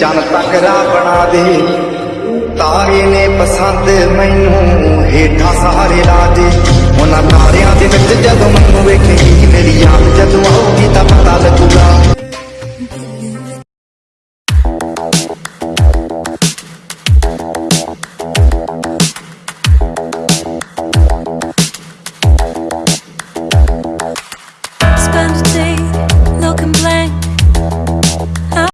ਚੰਨ ਤਕਰਾ ਬਣਾ ਦੇ ਤਾਰੇ ਨੇ ਪਸੰਦ ਮੈਨੂੰ ਹੇਠਾਂ ਸਹਾਰੇ ਲਾ ਦੇ ਉਹਨਾਂ ਤਾਰਿਆਂ ਦੇ ਵਿੱਚ ਜਦੋਂ ਮੈਨੂੰ ਵੇਖੇਗੀ ਮੇਰੀ ਆਪ ਜਦੋਂ ਆਉਂਦੀ ਤਾਂ ਪਤਾ ਲੱਗੂਗਾ